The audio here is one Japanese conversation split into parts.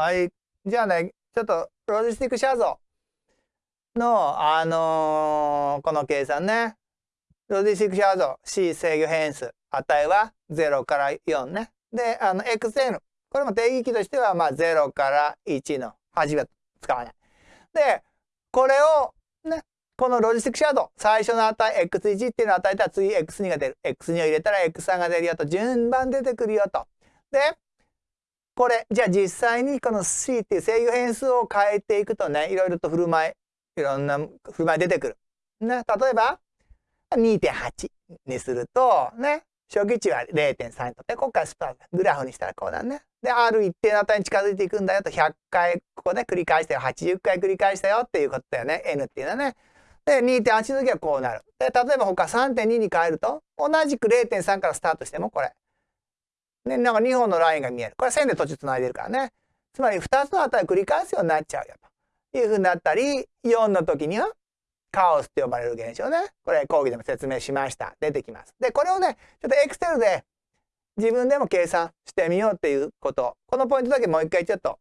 はい。じゃあね、ちょっとロジスティック写像の、あのー、この計算ね。ロジスティック写像 C 制御変数値は0から4ね。で、あの、xn。これも定義域としては、まあ、0から1の8は使わない。で、これを、ね、このロジスティックシャドウ、最初の値、x1 っていうのを与えたら次 x2 が出る。x2 を入れたら x3 が出るよと、順番出てくるよと。で、これ、じゃあ実際にこの c っていう制御変数を変えていくとね、いろいろと振る舞い、いろんな振る舞い出てくる。ね、例えば、2.8にすると、ね、初期値は0.3にとって、ここからスパーグラフにしたらこうだね。で、ある一定の値に近づいていくんだよと、100回、ここで繰り返したよ、80回繰り返したよっていうことだよね。n っていうのはね。で、2.8の時はこうなる。で、例えば他3.2に変えると、同じく0.3からスタートしてもこれ。ね、なんか2本のラインが見える。これ線で途中繋いでるからね。つまり2つの値を繰り返すようになっちゃうよというふうになったり、4の時にはカオスって呼ばれる現象ね。これ講義でも説明しました。出てきます。で、これをね、ちょっとエクセルで自分でも計算してみようっていうこと。このポイントだけもう一回ちょっと、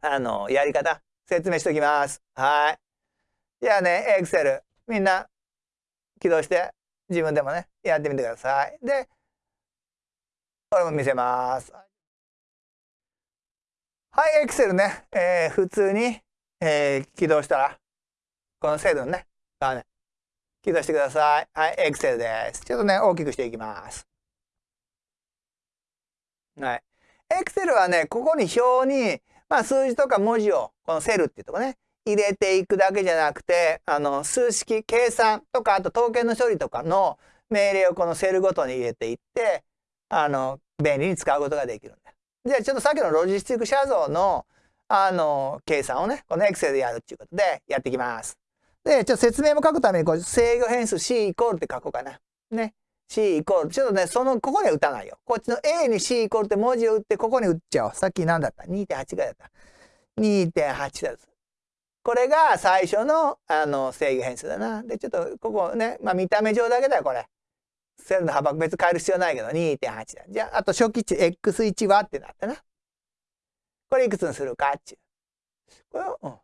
あの、やり方説明しておきます。はい。じゃあね、エクセル、みんな起動して自分でもね、やってみてください。で、これも見せます。はい、エクセルね、えー、普通に、えー、起動したら、このセルね、画面、起動してください。はい、エクセルです。ちょっとね、大きくしていきます。はい。エクセルはね、ここに表に、まあ、数字とか文字を、このセルっていうとこね、入れていくだけじゃなくて、あの、数式、計算とか、あと統計の処理とかの命令をこのセルごとに入れていって、あの、便利に使うことができるんだ。じゃあちょっとさっきのロジスティック写像の、あの、計算をね、この Excel でやるっていうことでやっていきます。で、ちょっと説明も書くために、こう、制御変数 C イコールって書こうかな。ね。C イコール。ちょっとね、その、ここには打たないよ。こっちの A に C イコールって文字を打って、ここに打っちゃおう。さっき何だった ?2.8 ぐらいだった。2.8だ。これが最初の、あの、制御変数だな。で、ちょっと、ここね、まあ見た目上だけだよ、これ。セルの幅別変える必要ないけど、2.8だ。じゃあ、あと初期値 x1 はってなったな。これいくつにするかっちゅう。これを、うん。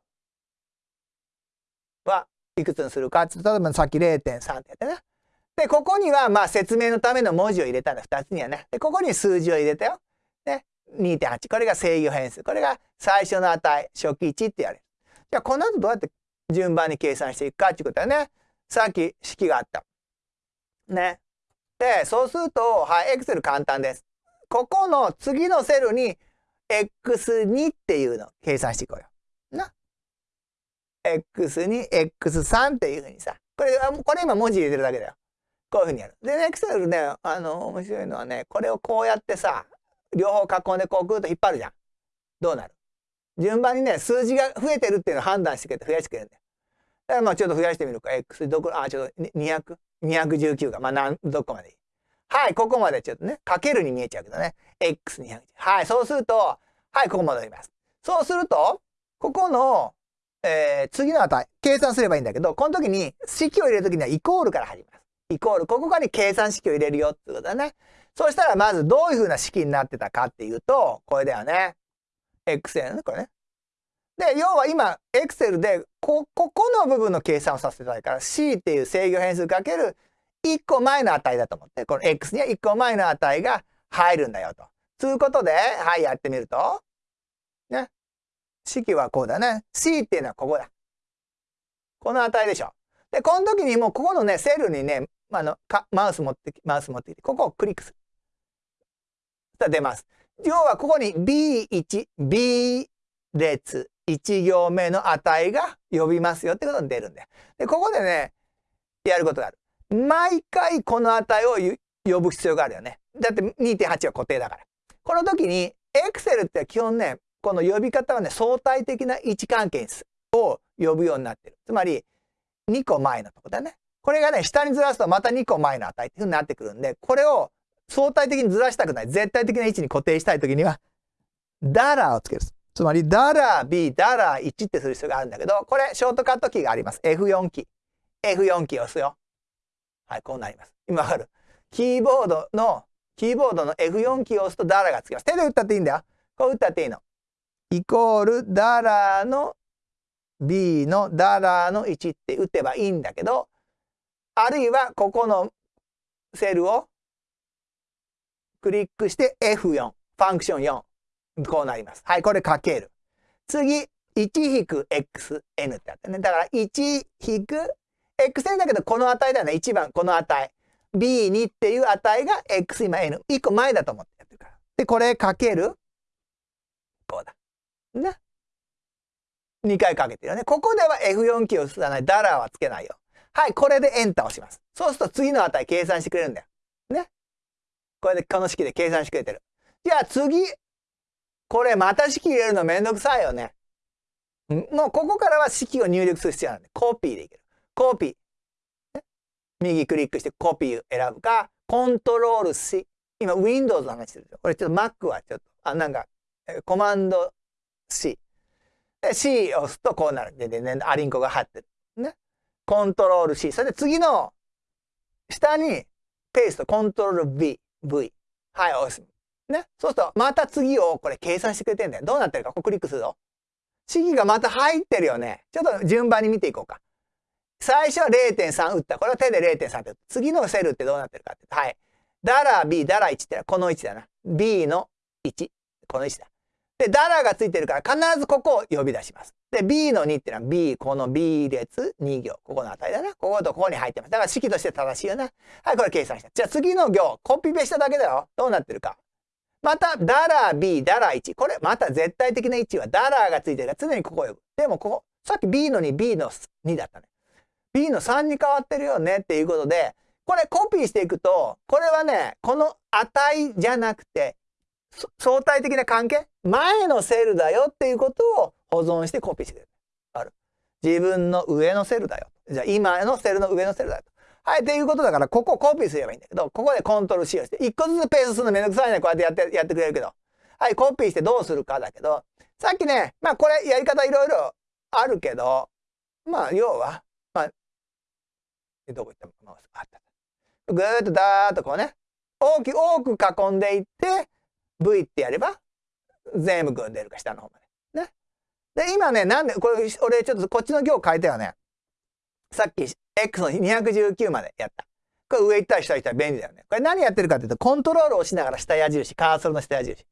はいくつにするかって、例えばさっき0.3ってやったな。で、ここにはまあ説明のための文字を入れたんだ。2つにはね。で、ここに数字を入れたよ。ね。2.8。これが制御変数。これが最初の値、初期値ってやる。じゃあ、この後どうやって順番に計算していくかっていうことはね。さっき式があった。ね。で、そうすると、はい、Excel 簡単です。ここの次のセルに X2 っていうのを計算していこうよ。な。X2、X3 っていうふうにさ。これ、これ今文字入れてるだけだよ。こういうふうにやる。で、ね、Excel ね、あの、面白いのはね、これをこうやってさ、両方囲んでこうぐっと引っ張るじゃん。どうなる？順番にね、数字が増えてるっていうのを判断してくれて増やしてくれるんだよ。だからまあちょっと増やしてみるか。X どこ、あ、ちょっと 200? 219が、まあ、なん、どこまで？いいはい、ここまでちょっとね、かけるに見えちゃうけどね。x210。はい、そうすると、はい、ここ戻ります。そうすると、ここの、えー、次の値、計算すればいいんだけど、この時に式を入れる時にはイコールから入ります。イコール、ここから計算式を入れるよってことだね。そうしたらまずどういうふうな式になってたかっていうと、これだよね。xn ね、これね。で、要は今、Excel でこ、ここの部分の計算をさせていただいたから、C っていう制御変数かける1個前の値だと思って、この X には1個前の値が入るんだよと。ということで、はい、やってみると、ね。式はこうだね。C っていうのはここだ。この値でしょ。で、この時にもうここのね、セルにね、あの、かマウス持ってき、マウス持ってきて、ここをクリックする。そしたら出ます。要はここに B1、B 列、1行目の値が呼びますよってことに出るんだよ。で、ここでね、やることがある。毎回この値を呼ぶ必要があるよね。だって2.8は固定だから。この時に Excel って基本ね、この呼び方はね、相対的な位置関係を呼ぶようになってる。つまり、2個前のとこだね。これがね、下にずらすとまた2個前の値っていうふうになってくるんで、これを相対的にずらしたくない。絶対的な位置に固定したい時には、ダラーをつける。つまり、ダラ B、ダラ1ってする必要があるんだけど、これ、ショートカットキーがあります。F4 キー。F4 キーを押すよ。はい、こうなります。今わかるキーボードの、キーボードの F4 キーを押すとダラがつきます。手で打ったっていいんだよ。こう打ったっていいの。イコールダラの B のダラの1って打てばいいんだけど、あるいはここのセルをクリックして F4、ファンクション4。こうなります。はい、これかける。次、1-xn ってあってね。だから 1-xn だけどこの値だよね。1番この値。B2 っていう値が x 今 n。1個前だと思ってやってるから。で、これかける。こうだ。な。2回かけてるよね。ここでは F4 キーを押さない。ダラーはつけないよ。はい、これでエンターをします。そうすると次の値計算してくれるんだよ。ね。これでこの式で計算してくれてる。じゃあ次、これまた式入れるのめんどくさいよね。もうここからは式を入力する必要なんで、コピーでいける。コピー。右クリックしてコピーを選ぶか、コントロール C。今 Windows の話してるでしょ？これちょっと Mac はちょっと、あ、なんか、コマンド C。で、C を押すとこうなる。で、で、ね、アリンコが貼ってる。ね？コントロール C。それで次の下にペースト、コントロール V。V。はい、押す。ね。そうすると、また次をこれ計算してくれてんだよ。どうなってるか、ここクリックすると。式がまた入ってるよね。ちょっと順番に見ていこうか。最初は0.3打った。これは手で0.3って次のセルってどうなってるかって。はい。ダラ B、ダラ1ってのはこの位置だな。B の1。この位置だ。で、ダラがついてるから必ずここを呼び出します。で、B の2ってのは B、この B 列2行。ここの値だな。こことここに入ってます。だから式として正しいよな。はい、これ計算した。じゃあ次の行、コピペしただけだよ。どうなってるか。また、ダラー B、ダラー1。これ、また絶対的な位置はダラーがついてるから常にここを呼ぶ。でも、ここ、さっき B の2、B の2だったね。B の3に変わってるよねっていうことで、これコピーしていくと、これはね、この値じゃなくて、相対的な関係？前のセルだよっていうことを保存してコピーしてくれる。ある。自分の上のセルだよ。じゃあ今のセルの上のセルだよ。はい、っていうことだから、ここコピーすればいいんだけど、ここでコントロール C をして、一個ずつペースするのめんどくさいね。こうやってやって、やってくれるけど。はい、コピーしてどうするかだけど、さっきね、まあこれやり方いろいろあるけど、まあ要は、まあ、どこ行ったマウスあった。ぐーっとダーッとこうね、大きく多く囲んでいって、V ってやれば、全部群出るか、下の方まで。ね。で、今ね、なんで、これ、俺ちょっとこっちの行変えたよね。さっき X の219までやった。これ上行ったり下行ったら便利だよね。これ何やってるかっていうと、コントロールを押しながら下矢印、カーソルの下矢印。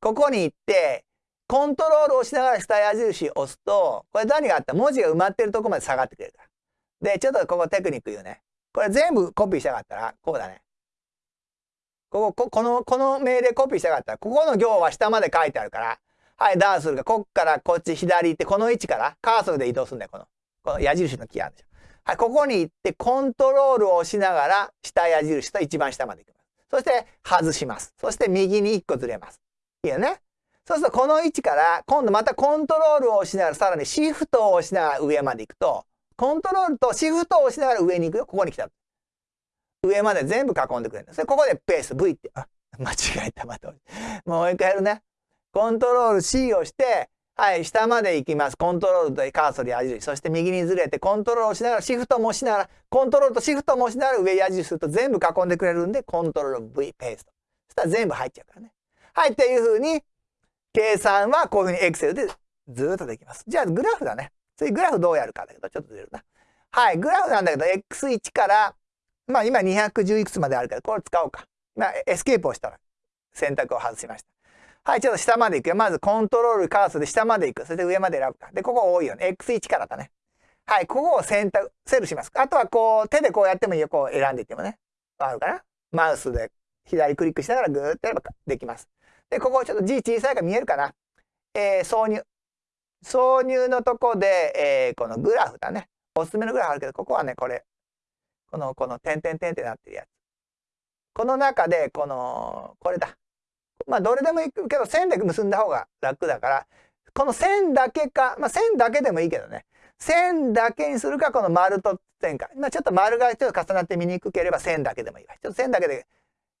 ここに行って、コントロールを押しながら下矢印を押すと、これ何があった？文字が埋まってるとこまで下がってくれるから。で、ちょっとここテクニック言うね。これ全部コピーしたかったら、こうだね。ここ、この、この命令コピーしたかったら、ここの行は下まで書いてあるから、はい、ダウンするか、こっからこっち左行って、この位置からカーソルで移動するんだよ、この。この矢印のキーあるでしょ。はい、ここに行ってコントロールを押しながら下矢印と一番下まで行きます。そして外します。そして右に1個ずれます。いいよね。そうするとこの位置から今度またコントロールを押しながらさらにシフトを押しながら上まで行くと、コントロールとシフトを押しながら上に行くよ。ここに来た。上まで全部囲んでくれるんです。ここでペース V って、あ、間違えた。また。もう一回やるね。コントロール C をして、はい、下まで行きます。コントロールとカーソル矢印。そして右にずれて、コントロールをしながら、シフトもしながら、コントロールとシフトもしながら上矢印すると全部囲んでくれるんで、コントロール V ペースト。そしたら全部入っちゃうからね。はい、っていうふうに、計算はこういうふうに Excel でずっとできます。じゃあ、グラフだね。次、グラフどうやるかだけど、ちょっとずれるな。はい、グラフなんだけど、X1 から、まあ今210いくつまであるから、これ使おうか。まあ、エスケープをしたら選択を外しました。はい、ちょっと下まで行くよ。まずコントロールカーソルで下まで行く。それで上まで選ぶか。で、ここ多いよね。X1 からだね。はい、ここを選択、セルします。あとはこう、手でこうやってもいいよ。こう選んでいってもね。わかるかな？マウスで左クリックしながらグーッとやればできます。で、ここちょっと字小さいから見えるかな？えー、挿入。挿入のとこで、えー、このグラフだね。おすすめのグラフあるけど、ここはね、これ。この、この、点々点ってなってるやつ。この中で、この、これだ。まあ、どれでもいいけど、線で結んだ方が楽だから、この線だけか、まあ、線だけでもいいけどね。線だけにするか、この丸と線か。まあ、ちょっと丸がちょっと重なって見にくければ線だけでもいいわ。ちょっと線だけで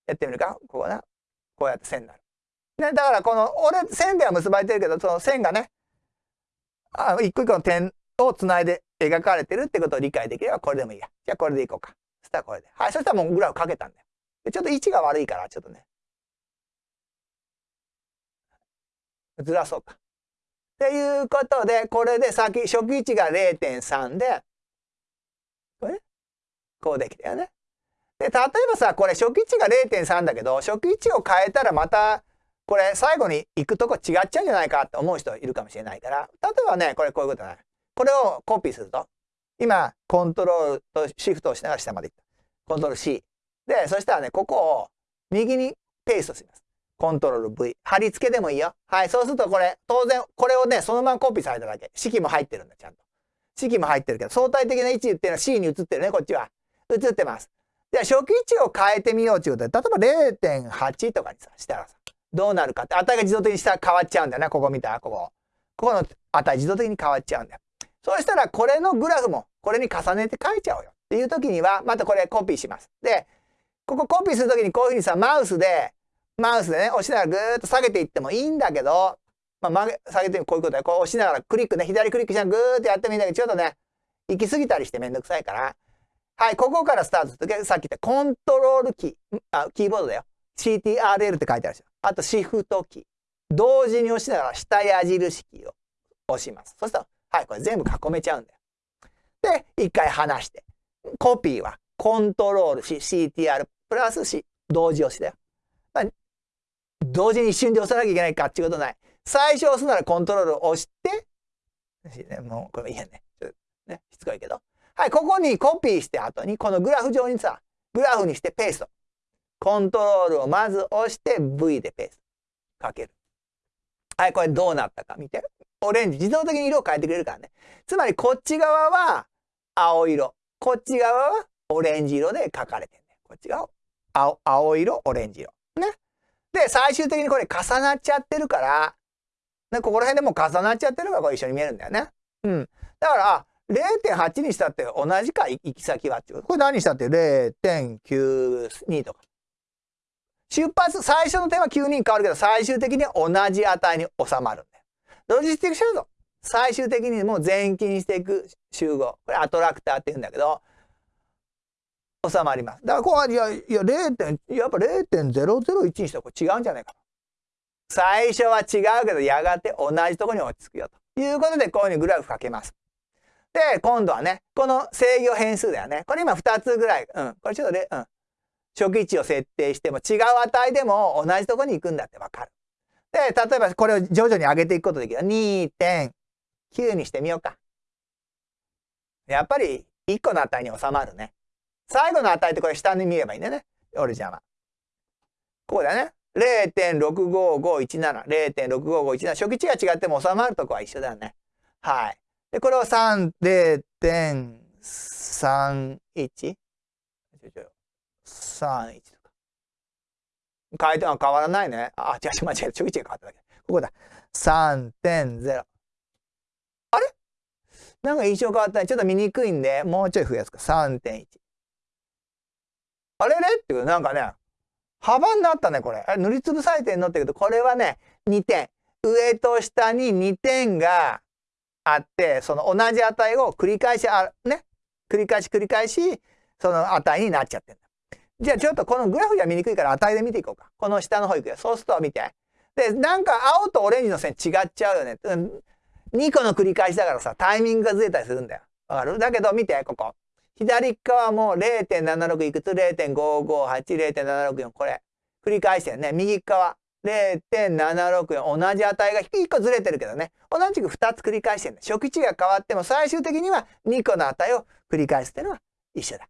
やってみるか。ここな。こうやって線になる。ね、だからこの、俺、線では結ばれてるけど、その線がね、あ一個一個の点をつないで描かれてるってことを理解できればこれでもいいや。じゃあこれでいこうか。そしたらこれで。はい。そしたらもうグラフかけたんだよ。ちょっと位置が悪いから、ちょっとね。ずらそうか。っていうことで、これで先、初期値が0.3で、これ？こうできたよね。で、例えばさ、これ初期値が0.3だけど、初期値を変えたらまた、これ最後に行くとこ違っちゃうんじゃないかって思う人いるかもしれないから、例えばね、これこういうことだね。これをコピーすると、今、コントロールとシフトをしながら下まで行った。コントロール C。で、そしたらね、ここを右にペーストします。コントロール V。貼り付けでもいいよ。はい。そうするとこれ、当然、これをね、そのままコピーされただけ。式も入ってるんだ、ちゃんと。式も入ってるけど、相対的な位置っていうのは C に移ってるね、こっちは。移ってます。じゃあ、初期位置を変えてみようということで、例えば0.8とかにさ、したらさ、どうなるかって、値が自動的にしたら変わっちゃうんだよな、ここ見たここ。ここの値自動的に変わっちゃうんだよ。そうしたら、これのグラフも、これに重ねて書いちゃおうよ。っていう時には、またこれコピーします。で、ここコピーするときにこういうふうにさ、マウスで、マウスでね、押しながらぐーっと下げていってもいいんだけど、まあ、曲げ、下げてこういうことで、こう押しながらクリックね、左クリックしながらぐーっとやってもいいんだけど、ちょっとね、行き過ぎたりしてめんどくさいから、はい、ここからスタートするとき、さっき言ったコントロールキー、あ、キーボードだよ。CTRL って書いてあるでしょ。あとシフトキー。同時に押しながら下矢印キーを押します。そしたら、はい、これ全部囲めちゃうんだよ。で、一回離して。コピーはコントロール C、CTR プラス C、同時押しだよ。同時に一瞬で押さなきゃいけないかっていうことない。最初押すならコントロールを押して、もうこれいいやね。ね、しつこいけど。はい、ここにコピーして後に、このグラフ上にさ、グラフにしてペースト。コントロールをまず押して V でペースト。かける。はい、これどうなったか見て。オレンジ、自動的に色を変えてくれるからね。つまりこっち側は青色。こっち側はオレンジ色で書かれてるね。こっち側青青色、オレンジ色。ね。で、最終的にこれ重なっちゃってるから、ね、ここら辺でも重なっちゃってるからこれ一緒に見えるんだよね。うん。だから、0.8にしたって同じか、行き先はっていう。これ何にしたって？0.92とか。出発、最初の点は9人変わるけど、最終的に同じ値に収まるんだよ。ロジスティックシャドウ。最終的にもう全金していく集合。これアトラクターって言うんだけど、収まります。だからこう、いや、いや、0. やっぱ0.001にしたらこれ違うんじゃないか最初は違うけど、やがて同じところに落ち着くよ。ということで、こういうふうにグラフかけます。で、今度はね、この制御変数だよね。これ今2つぐらい。うん。これちょっとね、うん。初期値を設定しても違う値でも同じところに行くんだってわかる。で、例えばこれを徐々に上げていくことできる。2.9にしてみようか。やっぱり1個の値に収まるね。最後の値ってこれ下に見ればいいんだよね。オルジャンは。こうだね。0.65517、0.65517。初期値が違っても収まるとこは一緒だよね。はい。で、これを3、0.31? 31とか。変えては変わらないね。あ、違う、間違えた。初期値が変わっただけ。ここだ。3.0。あれ？なんか印象変わったね。ちょっと見にくいんで、もうちょい増やすか。3.1。あれれっていうなんかね、幅になったね、これ。あれ塗りつぶされてんの？って言うけど、これはね、2点。上と下に2点があって、その同じ値を繰り返し、あね、繰り返し繰り返し、その値になっちゃってんだ。じゃあちょっとこのグラフじゃ見にくいから値で見ていこうか。この下の方行くよ。そうすると見て。で、なんか青とオレンジの線違っちゃうよね。2個の繰り返しだからさ、タイミングがずれたりするんだよ。わかる？だけど見て、ここ。左側も0.76いくつ ?0.558、0.764これ。繰り返してるね。右側0.764同じ値が1個ずれてるけどね。同じく2つ繰り返してるね初期値が変わっても最終的には2個の値を繰り返すっていうのは一緒だ。っ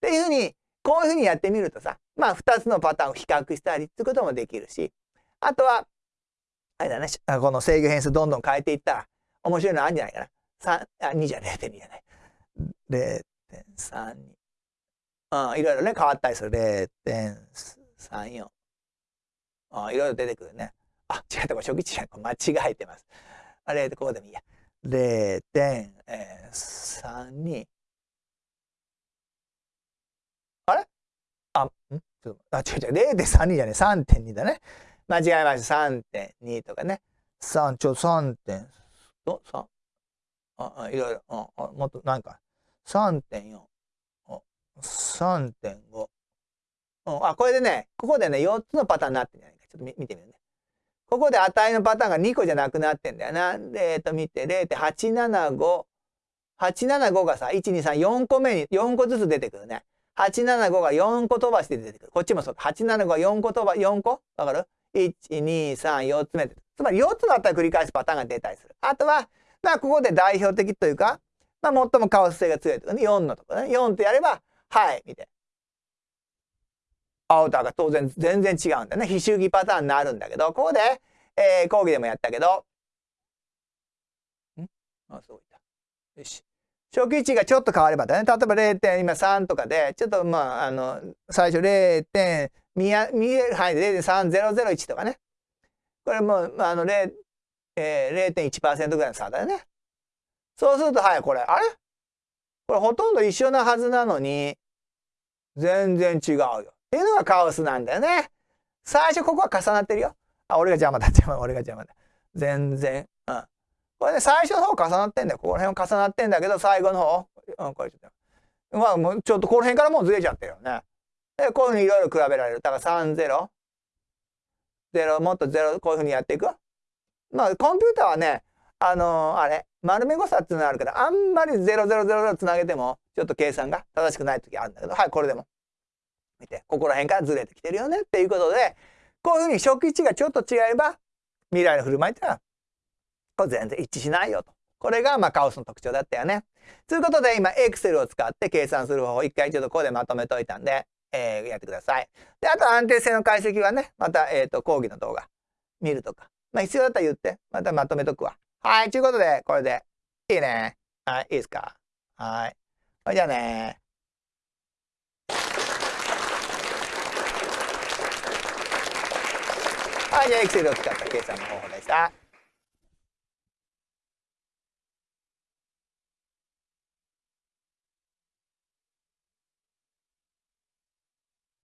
ていうふうに、こういうふうにやってみるとさ、まあ2つのパターンを比較したりってこともできるし、あとは、あれだね、この制御変数どんどん変えていったら面白いのあるんじゃないかな。3、あ、2じゃ0.2じゃない。0.32。うん、いろいろね、変わったりする。0.34。うん、いろいろ出てくるね。あ、違った、これ初期値じゃ間違えてます。あれ、ここでもいいや。0.32。あれ？あ、ん？ちょっと、あ、違う違う、0.32じゃねえ、3.2だね。間違えました。3.2とかね。3、ちょ、3. 点、ど、3? あ、いろいろ、ああ、もっと、なんか、3.4。3.5。うん、あ、これでね、ここでね、4つのパターンになってるんじゃないか。ちょっと見てみるね。ここで値のパターンが2個じゃなくなってんだよな。で、えっと、見て、0.875。875がさ、1、2、3、4個目に、4個ずつ出てくるね。875が4個飛ばして出てくる。こっちもそう。875が4個飛ば、4個わかる ?1、2、3、4つ目。つまり4つだったら繰り返すパターンが出たりする。あとは、まあ、ここで代表的というか、まあ、最もカオス性が強いとかね、4のとこね。4ってやれば、はい、見て。青と赤当然全然違うんだね。非周期パターンになるんだけど、ここで、えー、講義でもやったけど、ん？あ、そういった。よし。初期値がちょっと変わればだね。例えば 0. 今3とかで、ちょっとまあ、あの、最初 0. 見える範囲で0.3001とかね。これも、あの、0.1%ぐらいの差だよね。そうすると、はい、これ、あれ？これほとんど一緒なはずなのに、全然違うよ。っていうのがカオスなんだよね。最初ここは重なってるよ。あ、俺が邪魔だ、邪魔、俺が邪魔だ。全然。うん。これね、最初の方重なってんだよ。ここら辺重なってんだけど、最後の方、うん、これちょっと。まあ、もうちょっとこの辺からもうずれちゃってるよね。で、こういうふうにいろいろ比べられる。だから3、0、0、もっと0、こういうふうにやっていく。まあ、コンピューターはね、あのー、あれ、丸め誤差っていうのがあるから、あんまり0000つなげても、ちょっと計算が正しくない時あるんだけど、はい、これでも。見て、ここら辺からずれてきてるよねっていうことで、こういうふうに初期値がちょっと違えば、未来の振る舞いっていうのは、これ全然一致しないよと。これがまあカオスの特徴だったよね。ということで今 Excel を使って計算する方法一回ちょっとここでまとめといたんで、えー、やってください。で、あと安定性の解析はね、また、えっ、ー、と、講義の動画見るとか。まあ必要だったら言って、またまとめとくわ。はい、ということで、これでいいね。はい、いいですか？はい。じゃあねはい、じゃあエクセルを使った計算の方法でした。